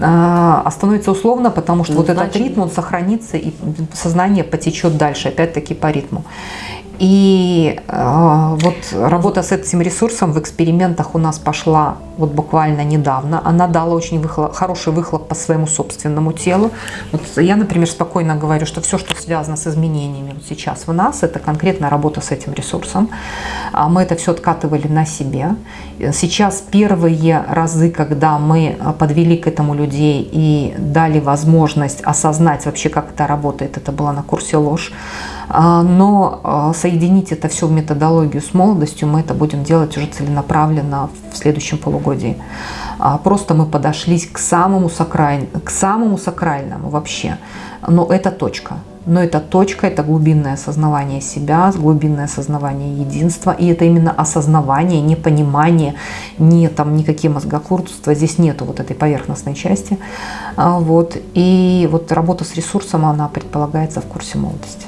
А, остановится условно, потому что ну, вот значит... этот ритм, он сохранится, и сознание потечет дальше, опять-таки по ритму. И э, вот работа с этим ресурсом в экспериментах у нас пошла вот буквально недавно. Она дала очень выхлоп, хороший выхлоп по своему собственному телу. Вот я, например, спокойно говорю, что все, что связано с изменениями вот сейчас в нас, это конкретно работа с этим ресурсом. А мы это все откатывали на себе. Сейчас первые разы, когда мы подвели к этому людей и дали возможность осознать вообще, как это работает, это было на курсе ложь. А, но а, соединить это все в методологию с молодостью мы это будем делать уже целенаправленно в следующем полугодии. А, просто мы подошлись к самому, сакраль... к самому сакральному вообще. Но это точка. Но это точка, это глубинное осознавание себя, глубинное осознавание единства. И это именно осознавание, не понимание, не там никакие мозгокурства. Здесь нету вот этой поверхностной части. Вот. И вот работа с ресурсом, она предполагается в курсе молодости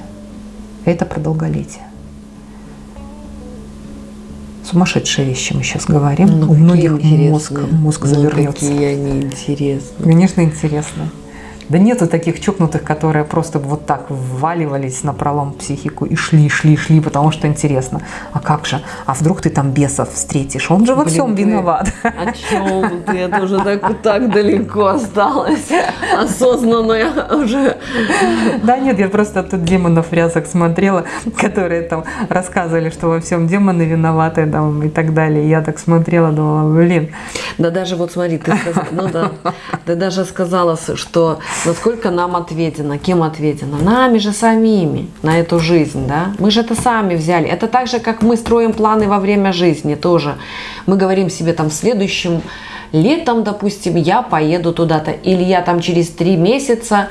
это про долголетие. Сумасшедшие вещи мы сейчас говорим. Ну, У многих мозг, мозг ну, завернется. Какие они интересные. Конечно, интересно. Да нету таких чокнутых, которые просто вот так вваливались на пролом психику и шли, шли, шли, потому что интересно. А как же? А вдруг ты там бесов встретишь? Он же во Блин, всем ты- виноват. О чем ты? Это уже так, так далеко осталось. Осознанно я уже... Да нет, я просто тут демонов рясок смотрела, которые там рассказывали, что во всем демоны виноваты там, и так далее. Я так смотрела, думала, блин, Да даже вот смотри, ты, сказ- ну да, ты даже сказала, что насколько нам ответено, кем ответено? Нами же самими на эту жизнь, да? Мы же это сами взяли. Это так же, как мы строим планы во время жизни тоже. Мы говорим себе там в следующем летом, допустим, я поеду туда-то, или я там через три месяца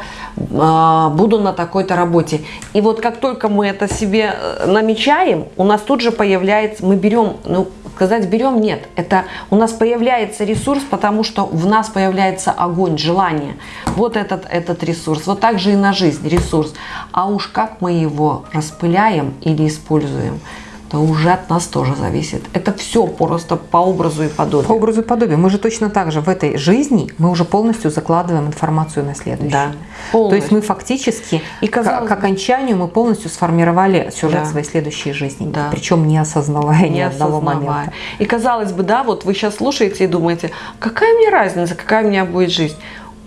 а, буду на такой-то работе. И вот как только мы это себе э, намечаем, у нас тут же появляется, мы берем, ну, сказать берем, нет, это у нас появляется ресурс, потому что в нас появляется огонь, желание. Вот этот, этот ресурс. Вот так же и на жизнь ресурс. А уж как мы его распыляем или используем, то уже от нас тоже зависит. Это все просто по образу и подобию. по образу и подобию. Мы же точно так же в этой жизни, мы уже полностью закладываем информацию на следующую. Да, То есть полностью. мы фактически И, к, казалось к бы- окончанию мы полностью сформировали сюжет Да. своей следующей жизни. Да. Причем не осознавая ни не одного осознавая. момента. И казалось бы, да, вот вы сейчас слушаете и думаете, какая мне разница, какая у меня будет жизнь?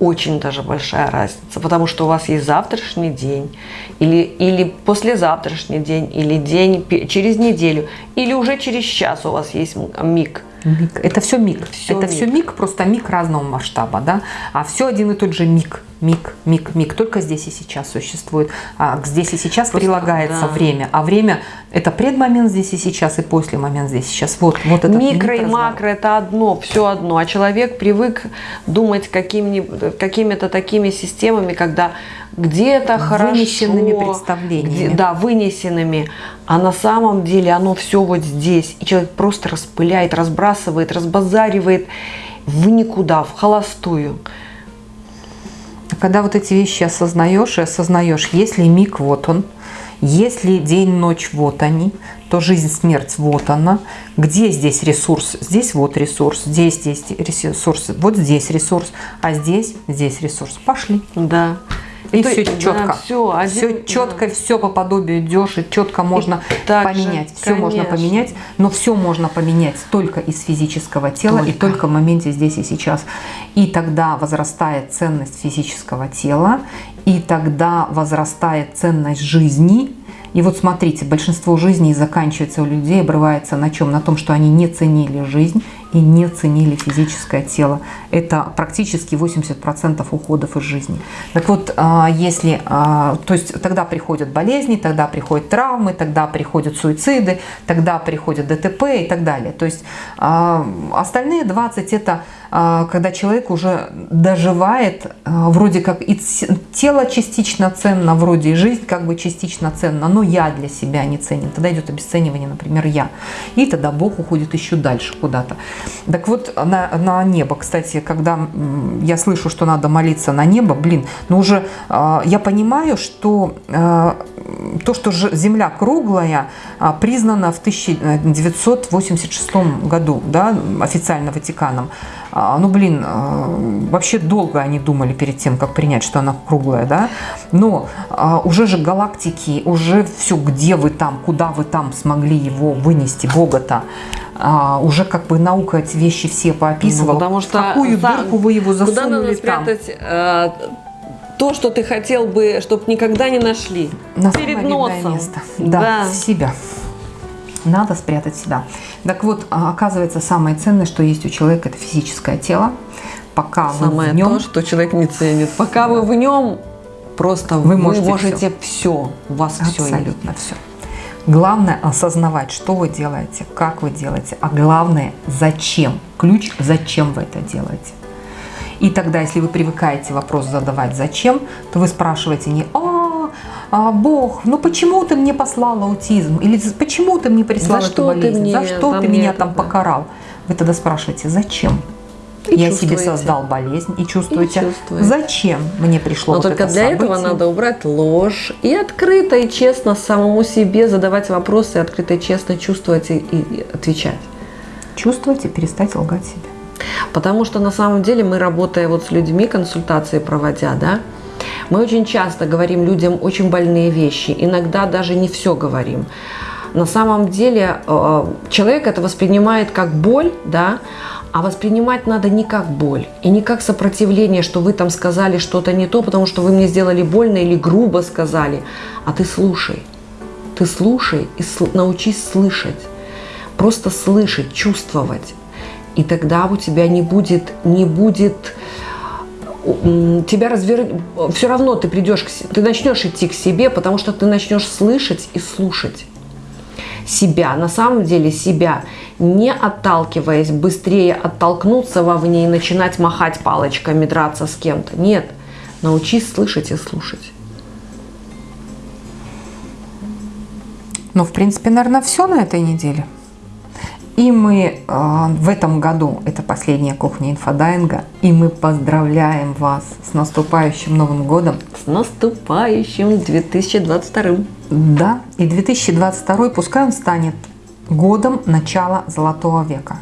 Очень даже большая разница, потому что у вас есть завтрашний день, или, или послезавтрашний день, или день через неделю, или уже через час у вас есть миг. Миг. Это все миг. Всё это все миг, просто миг разного масштаба, да. А все один и тот же миг, миг, миг, миг. Только здесь и сейчас существует. А здесь и сейчас Просто, прилагается да. время. А время это предмомент здесь и сейчас, и после момент здесь и сейчас. Вот, вот это Микро и макро это одно, все одно. А человек привык думать какими- какими-то такими системами, когда где-то хорошо. Вынесенными представлениями. где- да, вынесенными. А на самом деле оно все вот здесь. И человек просто распыляет, разбрасывает, разбазаривает в никуда, в холостую. Когда вот эти вещи осознаешь и осознаешь, если миг вот он, если день, ночь вот они, то жизнь, смерть вот она. Где здесь ресурс? Здесь вот ресурс, здесь, здесь ресурс, вот здесь ресурс, а здесь, здесь ресурс. Пошли. Да. И То все есть, да, четко. всё, один- все четко, все по подобию идешь, и четко можно же, поменять. Все можно конечно. поменять, но все можно поменять только из физического тела и Только. только в моменте здесь и сейчас. И тогда возрастает ценность физического тела, и тогда возрастает ценность жизни. И вот смотрите, большинство жизней заканчивается у людей, обрывается на чем? На том, что они не ценили жизнь и не ценили физическое тело. Это практически 80% уходов из жизни. Так вот, а, если, а, то есть тогда приходят болезни, тогда приходят травмы, тогда приходят суициды, тогда приходят ДТП и так далее. То есть а, остальные 20 это когда человек уже доживает, а, вроде как и тело частично ценно, вроде и жизнь как бы частично ценна, но я для себя не ценен. Тогда идет обесценивание, например, я. И тогда Бог уходит еще дальше куда-то. Так вот, на, на небо, кстати, когда я слышу, что надо молиться на небо, блин, ну уже а, я понимаю, что а, то, что Земля круглая, а, признано в 1986 году, да, официально Ватиканом. А, Ну, блин, а, вообще долго они думали перед тем, как принять, что она круглая, да. Но а, уже же галактики, уже все, где вы там, куда вы там смогли его вынести, Бога-то, а, уже как бы наука эти вещи все поописывала. Ну, потому что в какую за- дырку вы его Куда засунули надо там. спрятать э, то, что ты хотел бы, чтобы никогда не нашли? На Перед носом. место. Да, в себя. Надо спрятать себя. Так вот, а, оказывается, самое ценное, что есть у человека, это физическое тело. Пока Самое вы в нем, то, что человек не ценит. Пока вы в нем, просто Вы вы можете можете, все. У вас все абсолютно все. Главное осознавать, что вы делаете, как вы делаете, а главное, зачем. Ключ, зачем вы это делаете. И тогда, если вы привыкаете вопрос задавать «зачем?», то вы спрашиваете не «А, а, Бог, ну почему ты мне послал аутизм?» или «Почему ты мне прислал За эту что ты болезнь? мне За что ты меня это, там да?» покарал?» Вы тогда спрашиваете «Зачем?» И Я себе создал болезнь и чувствуете, чувствуете. зачем мне пришло Но вот только это для этого событие? надо убрать ложь и открыто и честно самому себе задавать вопросы, и открыто и честно чувствовать и, и отвечать. Чувствовать и перестать лгать себе. Потому что на самом деле мы, работая вот с людьми, консультации проводя, да, Мы очень часто говорим людям очень больные вещи, иногда даже не все говорим. На самом деле э, человек это воспринимает как боль, да, а воспринимать надо не как боль и не как сопротивление, что вы там сказали что-то не то, потому что вы мне сделали больно или грубо сказали, а ты слушай. Ты слушай и научись слышать. Просто слышать, чувствовать. И тогда у тебя не будет, не будет тебя развернуть, все равно ты придешь, к, ты начнешь идти к себе, потому что ты начнешь слышать и слушать себя, на самом деле себя, не отталкиваясь, быстрее оттолкнуться вовне и начинать махать палочками, драться с кем-то. Нет, научись слышать и слушать. Ну, в принципе, наверное, все на этой неделе. И мы э, в этом году, это последняя кухня инфодайинга, и мы поздравляем вас с наступающим Новым годом. С наступающим 2022. Да, и 2022 пускай он станет годом начала Золотого века.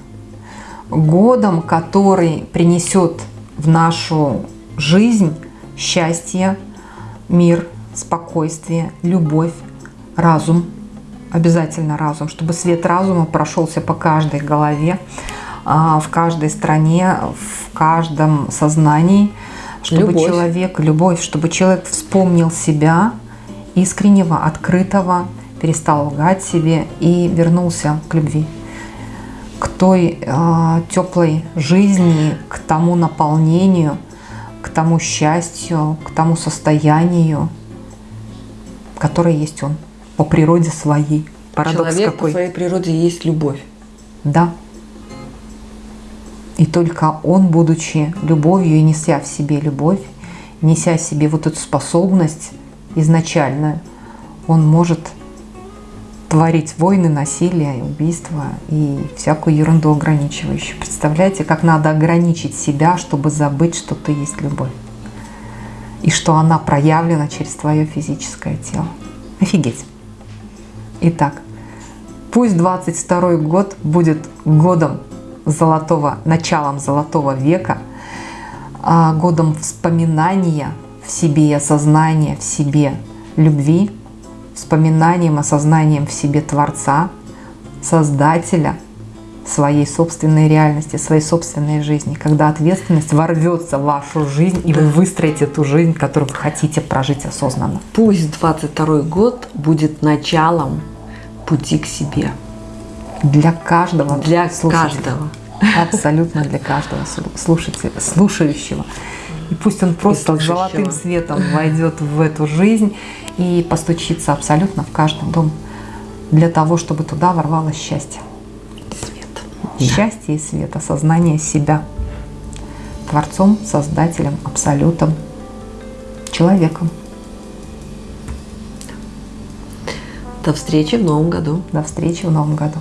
Годом, который принесет в нашу жизнь счастье, мир, спокойствие, любовь, разум, обязательно разум, чтобы свет разума прошелся по каждой голове, а, в каждой стране, в каждом сознании, чтобы любовь. человек, любовь, чтобы человек вспомнил себя искреннего, открытого, перестал лгать себе и вернулся к любви, к той э, теплой жизни, к тому наполнению, к тому счастью, к тому состоянию, которое есть он по природе своей. Парадокс Человек какой? по своей природе есть любовь. Да. И только он, будучи любовью и неся в себе любовь, неся в себе вот эту способность изначальную, он может творить войны, насилие, убийства и всякую ерунду ограничивающую. Представляете, как надо ограничить себя, чтобы забыть, что ты есть любовь. И что она проявлена через твое физическое тело. Офигеть. Итак, пусть 22 год будет годом золотого, началом золотого века, а годом вспоминания в себе и осознания в себе любви, вспоминанием, осознанием в себе Творца, Создателя своей собственной реальности, своей собственной жизни, когда ответственность ворвется в вашу жизнь, и вы выстроите ту жизнь, которую вы хотите прожить осознанно. Пусть 22 год будет началом пути к себе. Для каждого Для слушателя. каждого. Абсолютно для каждого слушателя, слушающего. И пусть он просто золотым светом войдет в эту жизнь и постучится абсолютно в каждый дом для того, чтобы туда ворвалось счастье. Свет. Счастье да. и свет, осознание себя Творцом, Создателем, Абсолютом, человеком. До встречи в новом году. До встречи в новом году.